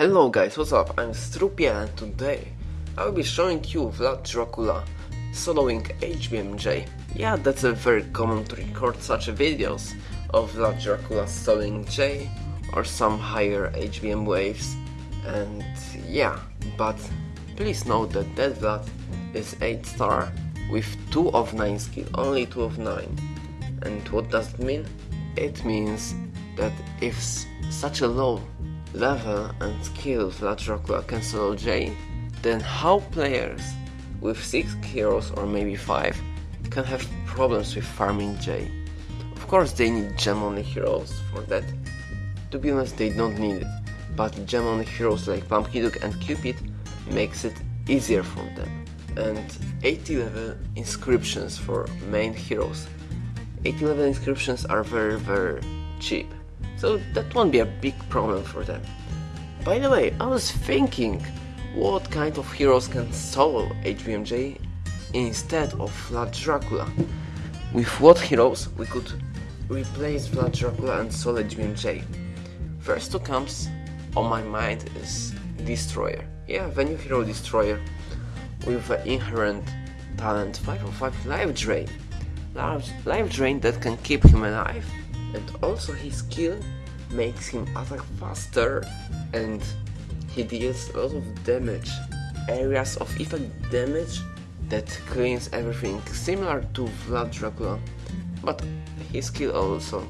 Hello guys, what's up? I'm Strupia and today I will be showing you Vlad Dracula soloing HBMJ. Yeah, that's a very common to record such videos of Vlad Dracula soloing J or some higher HBM waves and yeah, but please note that that Vlad is 8 star with 2 of 9 skill, only 2 of 9. And what does it mean? It means that if such a low level and skill Vlad Dracula can solo J, then how players with 6 heroes or maybe 5 can have problems with farming J. Of course they need gem only heroes for that. To be honest they don't need it, but gem only heroes like Pumpkin Duke and Cupid makes it easier for them. And 80 level inscriptions for main heroes. 80 level inscriptions are very very cheap so that won't be a big problem for them. By the way, I was thinking what kind of heroes can solo HBMJ instead of Vlad Dracula. With what heroes we could replace Vlad Dracula and solo HBMJ. First who comes on my mind is Destroyer. Yeah, the new hero Destroyer with an inherent talent 505 life drain. Life drain that can keep him alive and also his skill makes him attack faster and he deals a lot of damage. Areas of effect damage that cleans everything. Similar to Vlad Dracula but his skill also.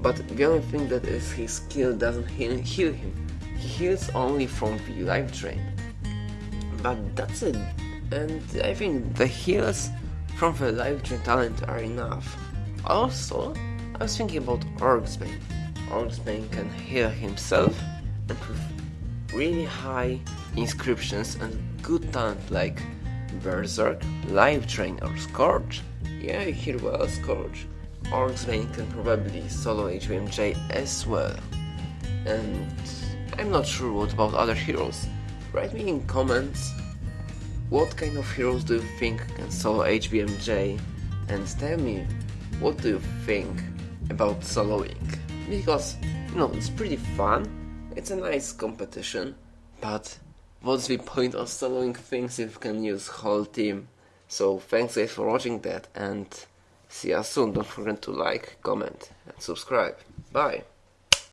But the only thing that is his skill doesn't heal, heal him. He heals only from the life drain. But that's it. And I think the heals from the life drain talent are enough. Also I was thinking about Orcsbane. Orcsbane can heal himself and with really high inscriptions and good talent like Berserk, Life Drain or Scourge. Yeah, hear well, Scourge. Orcsbane can probably solo HBMJ as well. And I'm not sure what about other heroes. Write me in comments what kind of heroes do you think can solo HBMJ and tell me what do you think about soloing. Because you know it's pretty fun. It's a nice competition. But what's the point of soloing things if you can use whole team. So thanks guys for watching that and see you soon. Don't forget to like comment and subscribe. Bye